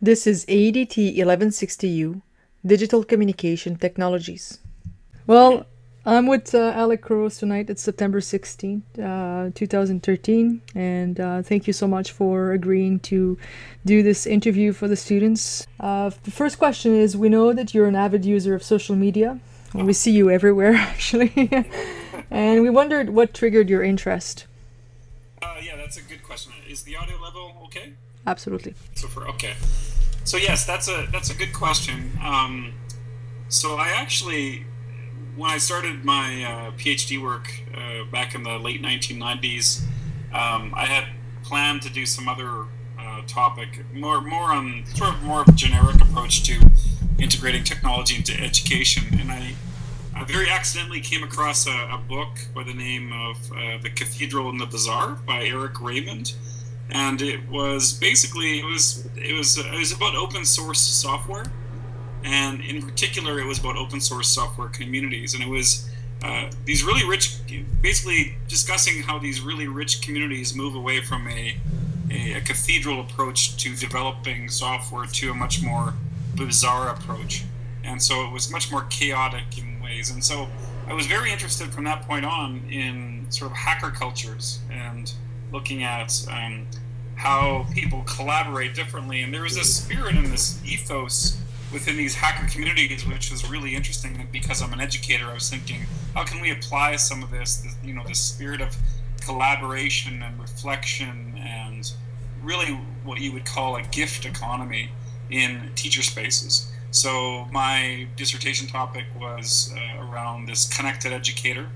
This is ADT 1160U, Digital Communication Technologies. Well, I'm with uh, Alec Couros tonight. It's September 16th, uh, 2013. And uh, thank you so much for agreeing to do this interview for the students. Uh, the first question is We know that you're an avid user of social media. We see you everywhere, actually. and we wondered what triggered your interest. Uh, yeah, that's a good question. Is the audio level okay? Absolutely. So for okay, so yes, that's a that's a good question. Um, so I actually when I started my uh, PhD work uh, back in the late 1990s, um, I had planned to do some other uh, topic, more more on sort of more of a generic approach to integrating technology into education, and I. I very accidentally came across a, a book by the name of uh, "The Cathedral and the Bazaar" by Eric Raymond, and it was basically it was it was it was about open source software. And in particular, it was about open source software communities, and it was uh, these really rich, basically discussing how these really rich communities move away from a, a, a cathedral approach to developing software to a much more bizarre approach, and so it was much more chaotic in ways, and so I was very interested from that point on in sort of hacker cultures and looking at um, how people collaborate differently, and there was this spirit and this ethos within these hacker communities, which was really interesting. because I'm an educator, I was thinking, how can we apply some of this, you know, this spirit of collaboration and reflection and really what you would call a gift economy in teacher spaces. So my dissertation topic was uh, around this connected educator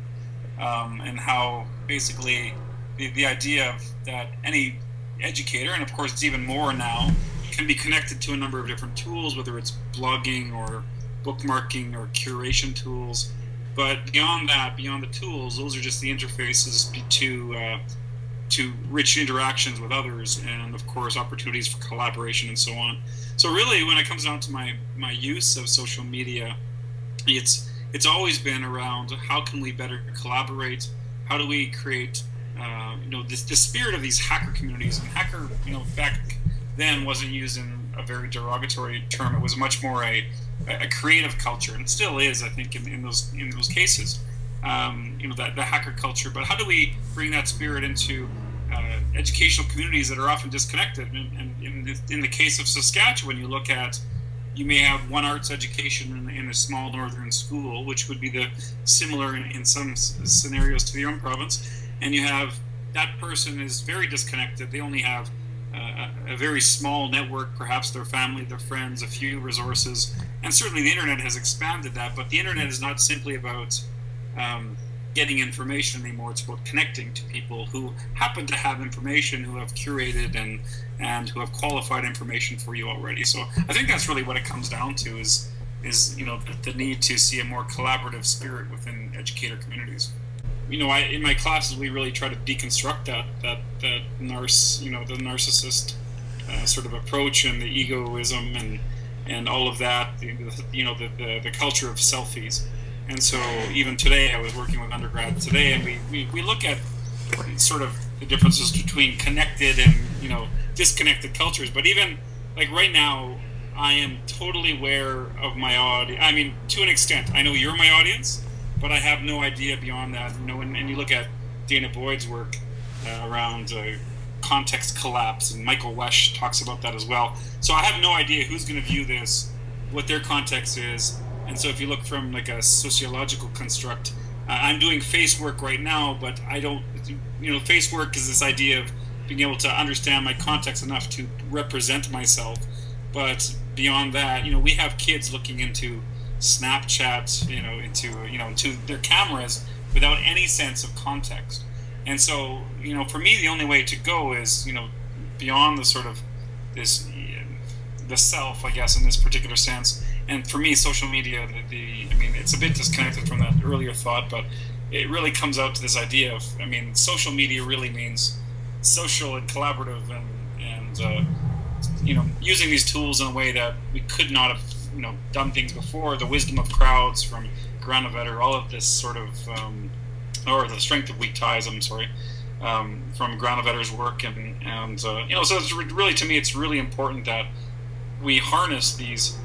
um, and how basically the, the idea of that any educator, and of course it's even more now, can be connected to a number of different tools, whether it's blogging or bookmarking or curation tools. But beyond that, beyond the tools, those are just the interfaces to uh, to rich interactions with others, and of course opportunities for collaboration and so on. So really, when it comes down to my my use of social media, it's it's always been around how can we better collaborate, how do we create uh, you know this the spirit of these hacker communities and hacker you know back then wasn't used in a very derogatory term. It was much more a, a creative culture, and still is, I think, in, in those in those cases. Um, you know, that the hacker culture. But how do we bring that spirit into uh, educational communities that are often disconnected? And, and in, the, in the case of Saskatchewan, you look at you may have one arts education in, in, a small northern school, which would be the similar in, in some scenarios to your own province, and you have that person is very disconnected. They only have a very small network, perhaps their family, their friends, a few resources, and certainly the internet has expanded that. But the internet is not simply about um, getting information anymore; it's about connecting to people who happen to have information, who have curated and and who have qualified information for you already. So I think that's really what it comes down to: is is you know the, the need to see a more collaborative spirit within educator communities you know, I in my classes we really try to deconstruct that that that narc, you know, the narcissist uh, sort of approach and the egoism and and all of that, you know, the, the, the culture of selfies. And so even today, I was working with undergrads today, and we, we, we look at sort of the differences between connected and you know disconnected cultures. But even like right now, I am totally aware of my audience. I mean, to an extent, I know you're my audience, but I have no idea beyond that. You know, and, and you look at Dana Boyd's work uh, around uh, context collapse, and Michael Wesch talks about that as well. So I have no idea who's going to view this, what their context is, and so if you look from like a sociological construct, uh, I'm doing face work right now, but I don't, you know, face work is this idea of being able to understand my context enough to represent myself. But beyond that, you know, we have kids looking into Snapchat, you know, into you know, into their cameras without any sense of context. And so, you know, for me, the only way to go is, you know, beyond the sort of this, the self, I guess, in this particular sense. And for me, social media, the, the I mean, it's a bit disconnected from that earlier thought, but it really comes out to this idea of, I mean, social media really means social and collaborative and, and uh, you know, using these tools in a way that we could not have you know done things before. The wisdom of crowds from Granovetter, all of this sort of, um, or the strength of weak ties. I'm sorry, um, from Granovetter's work, and and uh, you know, so it's really to me, it's really important that we harness these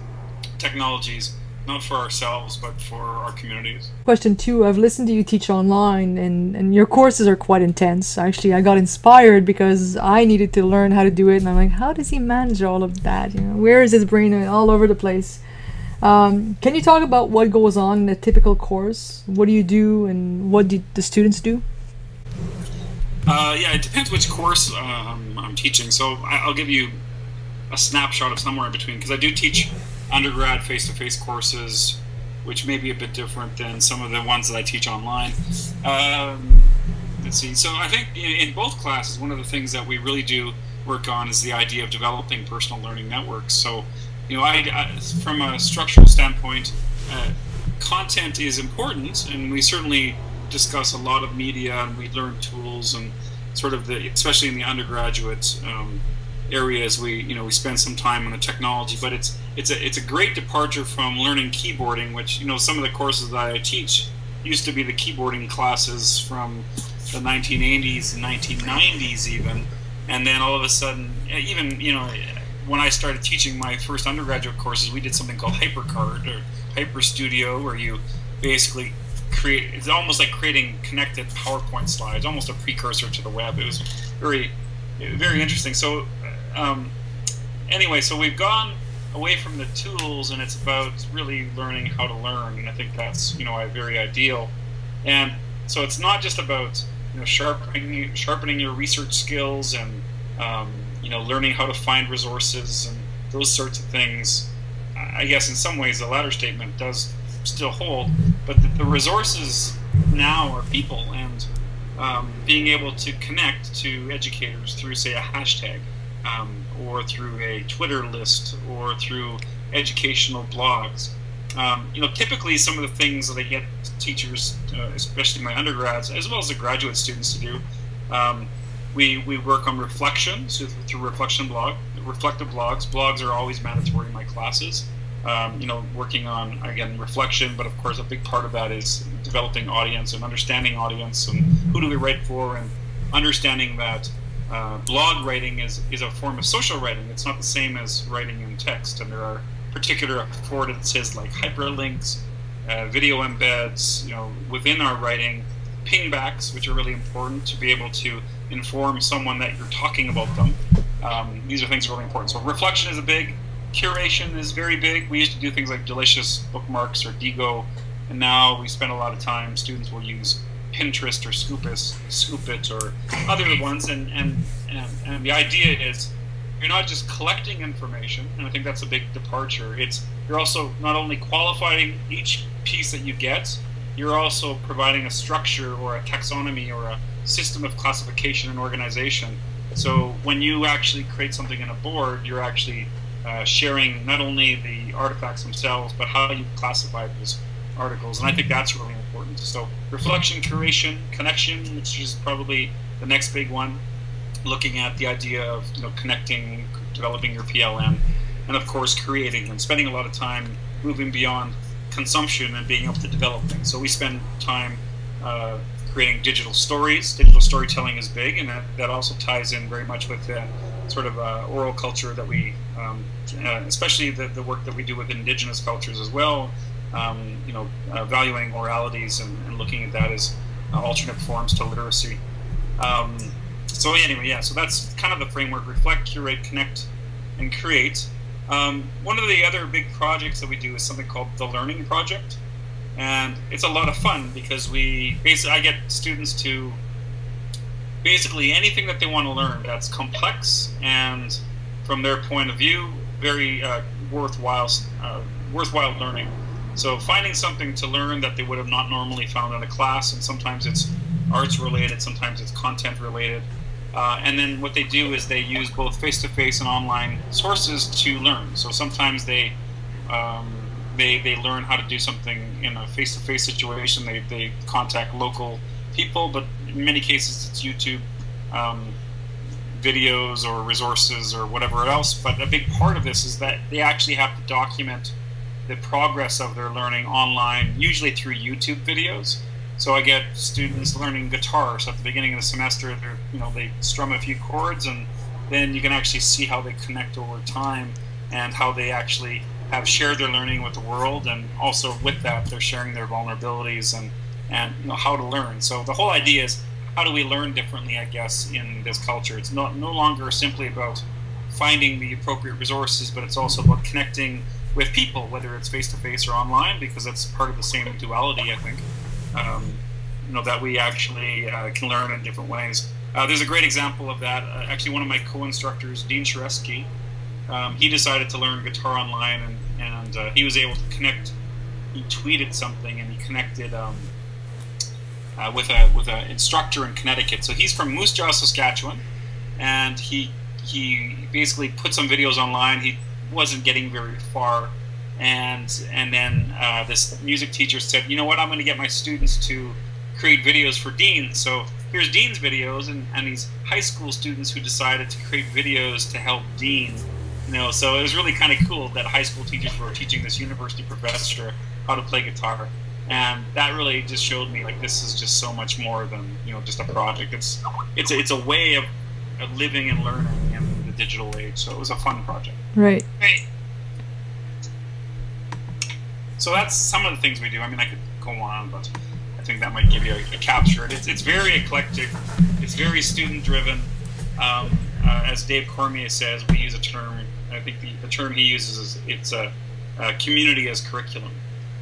technologies not for ourselves but for our communities. Question two I've listened to you teach online, and, and your courses are quite intense. Actually, I got inspired because I needed to learn how to do it, and I'm like, how does he manage all of that? You know, where is his brain all over the place? Um, can you talk about what goes on in a typical course? What do you do, and what do the students do? Uh, yeah, it depends which course um, I'm teaching. So I'll give you a snapshot of somewhere in between because I do teach undergrad face-to-face courses, which may be a bit different than some of the ones that I teach online. Um, let's see. So I think in both classes, one of the things that we really do work on is the idea of developing personal learning networks. So, you know, I, I from a structural standpoint, uh, content is important, and we certainly discuss a lot of media and we learn tools and sort of the, especially in the undergraduate um, areas we you know we spend some time on the technology but it's it's a it's a great departure from learning keyboarding which you know some of the courses that I teach used to be the keyboarding classes from the 1980s and 1990s even. And then all of a sudden even you know when I started teaching my first undergraduate courses we did something called HyperCard or Hyper Studio where you basically create it's almost like creating connected PowerPoint slides almost a precursor to the web. It was very very interesting so um, anyway, so we've gone away from the tools, and it's about really learning how to learn, and I think that's you know very ideal. And so it's not just about you know sharpening sharpening your research skills and um, you know learning how to find resources and those sorts of things. I guess in some ways the latter statement does still hold, but the, the resources now are people and um, being able to connect to educators through say a hashtag um, or through a Twitter list or through educational blogs. Um, you know, typically some of the things that I get teachers, uh, especially my undergrads, as well as the graduate students to do, um, we, we work on reflection so through reflection blog, reflective blogs. Blogs are always mandatory in my classes. Um, you know, working on again reflection, but of course a big part of that is developing audience and understanding audience and who do we write for and understanding that uh, blog writing is, is a form of social writing. It's not the same as writing in text, and there are particular affordances like hyperlinks, uh, video embeds, you know, within our writing, pingbacks, which are really important to be able to inform someone that you're talking about them. Um, these are things really important. So reflection is a big, curation is very big. We used to do things like delicious bookmarks or Diigo, and now we spend a lot of time. Students will use Pinterest or Scoopus, Scoop.it or other ones, and, and, and, and the idea is you're not just collecting information, and I think that's a big departure. It's you're also not only qualifying each piece that you get, you're also providing a structure or a taxonomy or a system of classification and organization. So when you actually create something in a board, you're actually uh, sharing not only the artifacts themselves, but how you classify those articles, and I think that's really important. So reflection, curation, connection, which is probably the next big one, looking at the idea of you know connecting, developing your PLN, and of course creating and spending a lot of time moving beyond consumption and being able to develop things. So we spend time uh, creating digital stories. Digital storytelling is big, and that, that also ties in very much with the sort of uh, oral culture that we, um, uh, especially the, the work that we do with indigenous cultures as well, um, you know, uh, valuing oralities and, and, looking at that as uh, alternate forms to literacy. Um, so anyway, yeah, so that's kind of the framework: reflect, curate, connect, and create. Um, one of the other big projects that we do is something called the Learning Project, and it's a lot of fun because we basically I get students to basically anything that they want to learn that's complex and from their point of view very uh, worthwhile uh, worthwhile learning. So finding something to learn that they would have not normally found in a class, and sometimes it's arts related, sometimes it's content related. Uh, and then what they do is they use both face-to-face and online sources to learn. So sometimes they um, they, they learn how to do something in a face-to-face situation. They, they contact local people, but in many cases it's YouTube um, videos or resources or whatever else. But a big part of this is that they actually have to document the progress of their learning online, usually through YouTube videos. So I get students learning guitar. So at the beginning of the semester, they you know they strum a few chords, and then you can actually see how they connect over time and how they actually have shared their learning with the world, and also with that, they're sharing their vulnerabilities and and you know how to learn. So the whole idea is how do we learn differently? I guess in this culture, it's not no longer simply about finding the appropriate resources, but it's also about connecting with people, whether it's face to face or online, because that's part of the same duality. I think. Um, you know that we actually uh, can learn in different ways. Uh, there's a great example of that. Uh, actually, one of my co-instructors, Dean Shareski, um, he decided to learn guitar online, and, and uh, he was able to connect. He tweeted something, and he connected um, uh, with a with an instructor in Connecticut. So he's from Moose Jaw, Saskatchewan, and he he basically put some videos online. He wasn't getting very far, and and then uh, this music teacher said, you know what, I'm going to get my students to create videos for Dean. So here's Dean's videos, and, and these high school students who decided to create videos to help Dean. You know, so it was really kind of cool that high school teachers were teaching this university professor how to play guitar, and that really just showed me like this is just so much more than you know just a project. It's it's a, it's a way of, of living and learning digital age. So it was a fun project. Right. Right. So that's some of the things we do. I mean, I could go on, but I think that might give you a, a capture. It's, it's very eclectic. It's very student driven. Um, uh, as Dave Cormier says, we use a term. I think the, the term he uses is it's a, a community as curriculum,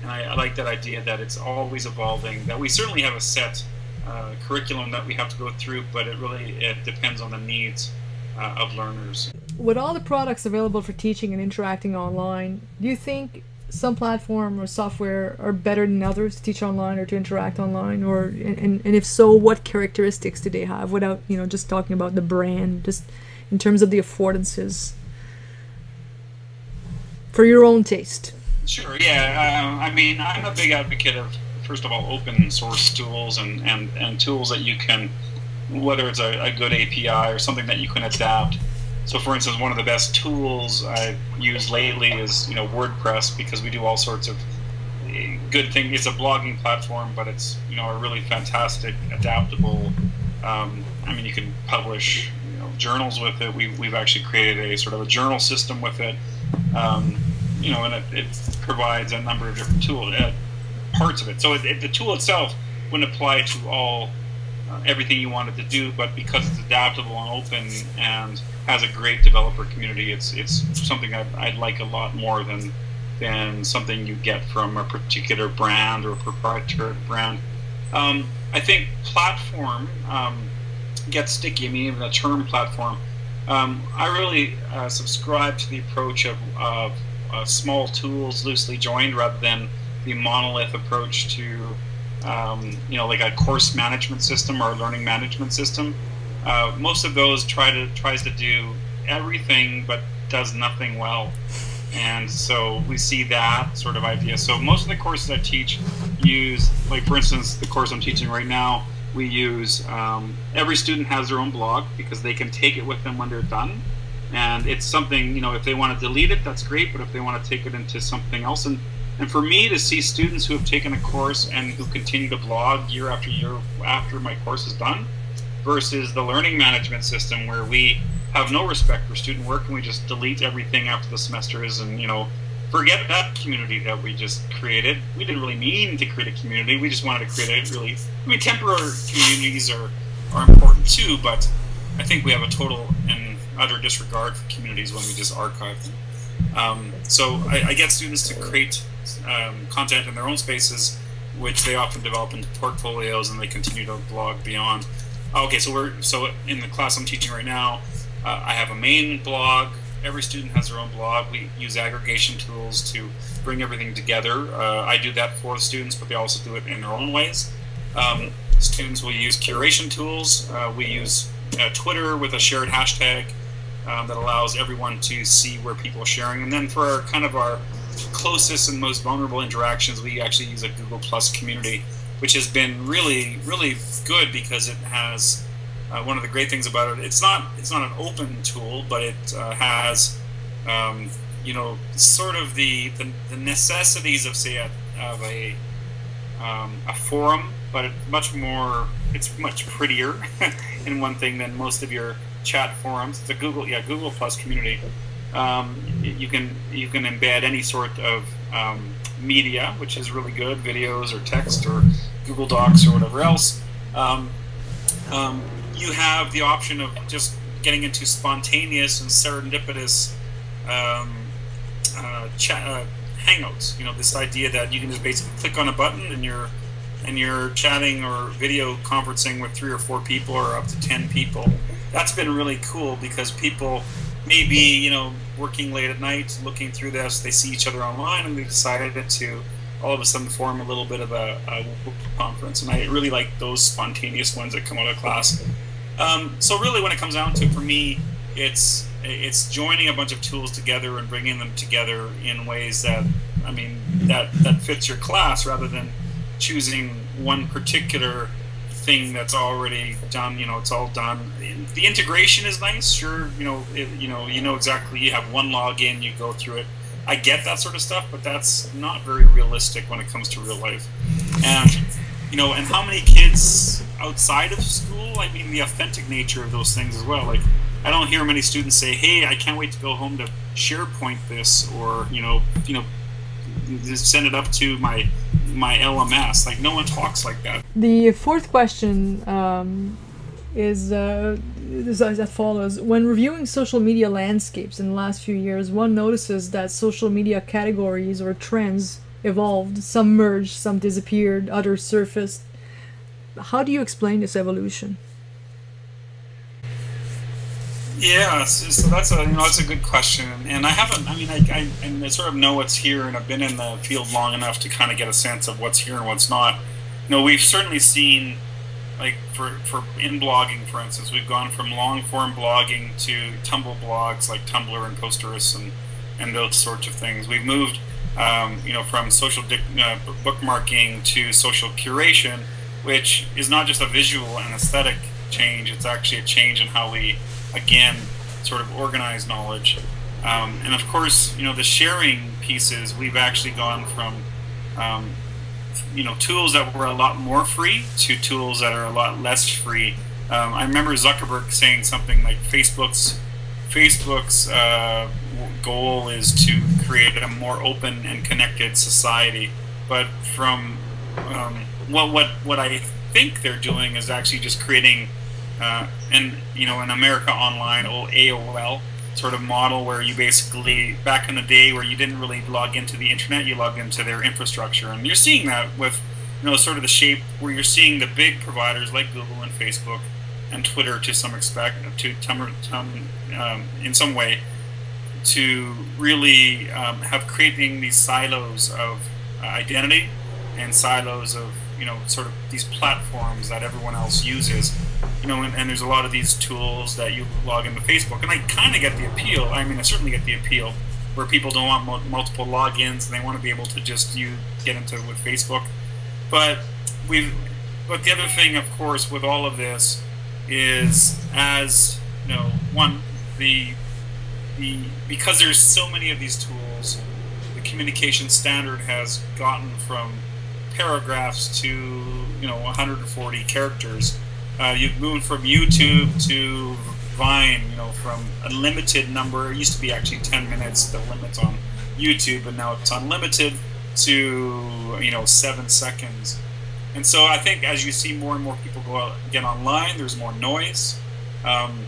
and I, I, like that idea that it's always evolving. That we certainly have a set uh, curriculum that we have to go through, but it really it depends on the needs uh, of learners. With all the products available for teaching and interacting online, do you think some platform or software are better than others to teach online or to interact online? Or and, and if so what characteristics do they have without you know just talking about the brand just in terms of the affordances? For your own taste. Sure yeah uh, i mean i'm a big advocate of first of all open source tools and and, and tools that you can whether it's a, a good api or something that you can adapt so, for instance, one of the best tools I've used lately is you know WordPress because we do all sorts of eh, good things. It's a blogging platform, but it's you know a really fantastic, adaptable. Um, I mean, you can publish you know, journals with it. We, we've actually created a sort of a journal system with it. Um, you know, and it, it, provides a number of different tools, uh, parts of it. So it, it, the tool itself wouldn't apply to all everything you wanted to do, but because it's adaptable and open and has a great developer community, it's it's something I'd, I'd like a lot more than than something you get from a particular brand or a proprietary brand. Um, I think platform um, gets sticky. I mean, even the term platform. Um, I really uh, subscribe to the approach of, of uh, small tools loosely joined rather than the monolith approach to um, you know, like a course management system or a learning management system. Uh, most of those try to tries to do everything but does nothing well, and so we see that sort of idea. So most of the courses I teach use, like for instance, the course I'm teaching right now, we use um, every student has their own blog because they can take it with them when they're done and it's something you know if they want to delete it that's great but if they want to take it into something else and and for me to see students who have taken a course and who continue to blog year after year after my course is done versus the learning management system where we have no respect for student work and we just delete everything after the semester is and you know forget that community that we just created. We didn't really mean to create a community. We just wanted to create a really i mean temporary communities are are important too but i think we have a total and utter disregard for communities when we just archive them. Um, so I, I, get students to create um, content in their own spaces, which they often develop into portfolios and they continue to blog beyond. Okay, so we're so in the class I'm teaching right now, uh, I have a main blog. Every student has their own blog. We use aggregation tools to bring everything together. Uh, I do that for students, but they also do it in their own ways. Um, students will use curation tools. Uh, we use uh, Twitter with a shared hashtag um, that allows everyone to see where people are sharing. And then for our, kind of our closest and most vulnerable interactions, we actually use a Google Plus community, which has been really, really good because it has uh, one of the great things about it. It's not it's not an open tool, but it uh, has um, you know sort of the, the, the necessities of say a, of a um, a forum, but much more. It's much prettier in one thing than most of your chat forums. It's a Google yeah Google Plus community Um, you can you can embed any sort of um, media, which is really good, videos or text or Google Docs or whatever else. Um, um, you have the option of just getting into spontaneous and serendipitous um, uh, uh, hangouts. You know, this idea that you can just basically click on a button and you're and you're chatting or video conferencing with three or four people or up to ten people. That's been really cool because people maybe you know working late at night, looking through this, they see each other online, and they decided to all of a sudden form a little bit of a, a conference. And I really like those spontaneous ones that come out of class. Um, so really, when it comes down to, for me, it's it's joining a bunch of tools together and bringing them together in ways that I mean that that fits your class rather than choosing one particular thing that's already done. You know, it's all done. The integration is nice, sure. You know, it, you know, you know exactly. You have one login, you go through it. I get that sort of stuff, but that's not very realistic when it comes to real life. And you know, and how many kids outside of school? I mean, the authentic nature of those things as well. Like, I don't hear many students say, "Hey, I can't wait to go home to SharePoint this," or you know, you know, send it up to my my LMS. Like, no one talks like that. The fourth question um, is, uh, is as follows: When reviewing social media landscapes in the last few years, one notices that social media categories or trends evolved. Some merged, some disappeared, others surfaced. How do you explain this evolution? Yeah, so, so that's a you know that's a good question, and I haven't. I mean, I, I, I sort of know what's here, and I've been in the field long enough to kind of get a sense of what's here and what's not. You know, we've certainly seen, like for for in blogging, for instance, we've gone from long form blogging to tumble blogs like Tumblr and Posterous and and those sorts of things. We've moved, um, you know, from social dic- uh, bookmarking to social curation, which is not just a visual and aesthetic change; it's actually a change in how we again sort of organize knowledge. Um, and of course, you know, the sharing pieces, we've actually gone from, um, you know, tools that were a lot more free to tools that are a lot less free. Um, I remember Zuckerberg saying something like Facebook's Facebook's uh, goal is to create a more open and connected society. But from um, what what what I think they're doing is actually just creating uh, and you know an America Online, old AOL sort of model where you basically back in the day where you didn't really log into the internet, you logged into their infrastructure, and you're seeing that with you know sort of the shape where you're seeing the big providers like Google and Facebook and Twitter to some expect to tum, um, in some way to really um, have creating these silos of uh, identity and silos of you know sort of these platforms that everyone else uses you know and, and there's a lot of these tools that you log into facebook and i kind of get the appeal i mean i certainly get the appeal where people don't want multiple logins and they want to be able to just you get into with facebook. But we but the other thing of course with all of this is as you know one the the because there's so many of these tools the communication standard has gotten from paragraphs to you know 140 characters. Uh, you've moved from YouTube to Vine, you know, from a limited number. It used to be actually 10 minutes, the limit on YouTube, but now it's unlimited to you know seven seconds. And so I think as you see more and more people go out get online, there's more noise. Um,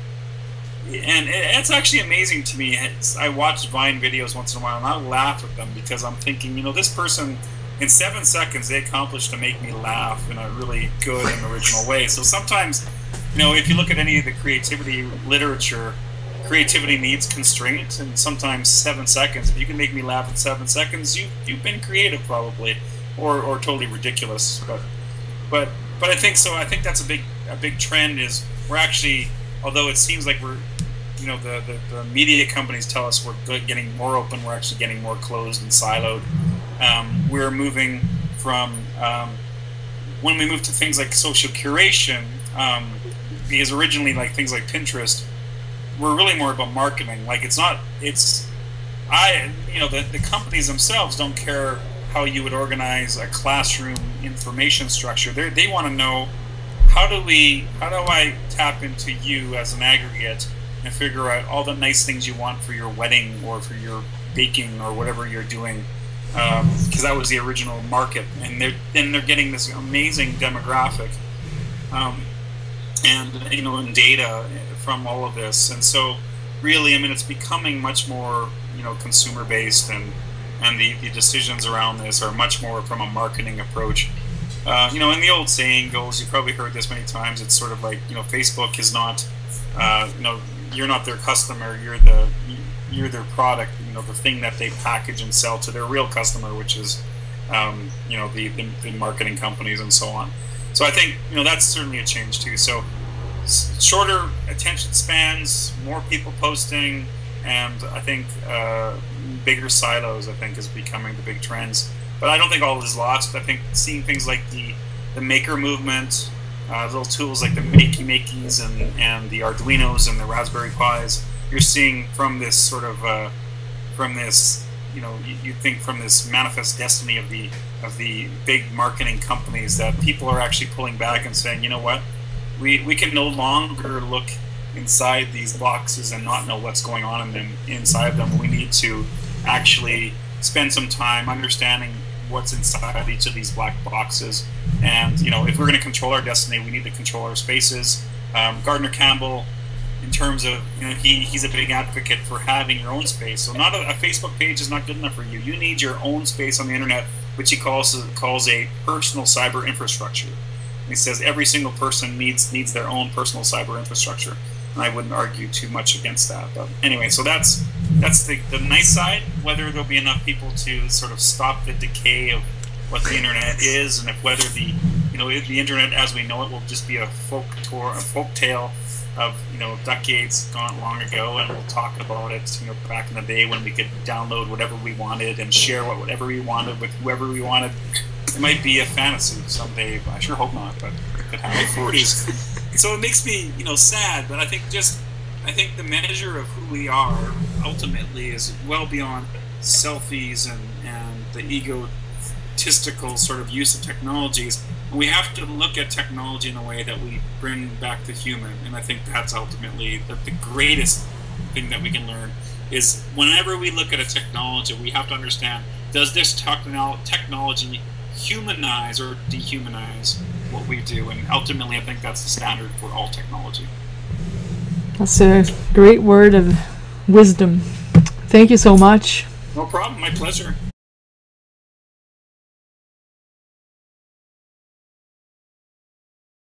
and it's actually amazing to me. I watch Vine videos once in a while, and I laugh at them because I'm thinking, you know, this person in seven seconds they accomplished to make me laugh in a really good and original way. So sometimes, you know, if you look at any of the creativity literature, creativity needs constraints, and sometimes seven seconds. If you can make me laugh in seven seconds, you you've been creative probably, or or totally ridiculous. But but but I think so. I think that's a big a big trend is we're actually, although it seems like we're you know the, the, the, media companies tell us we're good, getting more open we're actually getting more closed and siloed um, we're moving from um, when we move to things like social curation um, because originally like things like pinterest were really more about marketing. Like it's not it's i you know the, the companies themselves don't care how you would organize a classroom information structure. They they want to know how do we how do i tap into you as an aggregate and figure out all the nice things you want for your wedding or for your baking or whatever you're doing because um, that was the original market and they're and they're getting this amazing demographic um, and you know and data from all of this and so really i mean it's becoming much more you know consumer based and and the, the decisions around this are much more from a marketing approach. Uh, you know and the old saying goes you've probably heard this many times it's sort of like you know facebook is not uh, you know you're not their customer you're the you're their product you know the thing that they package and sell to their real customer which is um, you know the, the, the marketing companies and so on. So i think you know that's certainly a change too. So shorter attention spans more people posting and i think uh, bigger silos i think is becoming the big trends. But i don't think all is lost. I think seeing things like the the maker movement uh, little tools like the Makey Makeys and, and the Arduinos and the Raspberry Pis, you're seeing from this sort of uh, from this you know you, you, think from this manifest destiny of the of the big marketing companies that people are actually pulling back and saying you know what we we can no longer look inside these boxes and not know what's going on in them inside them we need to actually spend some time understanding what's inside each of these black boxes. And you know, if we're going to control our destiny, we need to control our spaces. Um, Gardner Campbell, in terms of you know, he, he's a big advocate for having your own space. So not a, a, Facebook page is not good enough for you. You need your own space on the internet, which he calls calls a personal cyber infrastructure. He says every single person needs needs their own personal cyber infrastructure. And I wouldn't argue too much against that. But anyway, so that's that's the, the nice side. Whether there'll be enough people to sort of stop the decay of what the internet is, and if whether the you know the internet as we know it will just be a folk tour, a folk tale of you know decades gone long ago, and we'll talk about it. You know, back in the day when we could download whatever we wanted and share whatever we wanted with whoever we wanted. It might be a fantasy someday. I sure hope not, but it could happen. so it makes me you know sad, but I think just I think the measure of who we are ultimately is well beyond selfies and, and the egotistical sort of use of technologies. We have to look at technology in a way that we bring back the human, and I think that's ultimately the, the greatest thing that we can learn is whenever we look at a technology, we have to understand does this technology humanize or dehumanize what we do? And ultimately, I think that's the standard for all technology. That's a great word of wisdom. Thank you so much. No problem. My pleasure.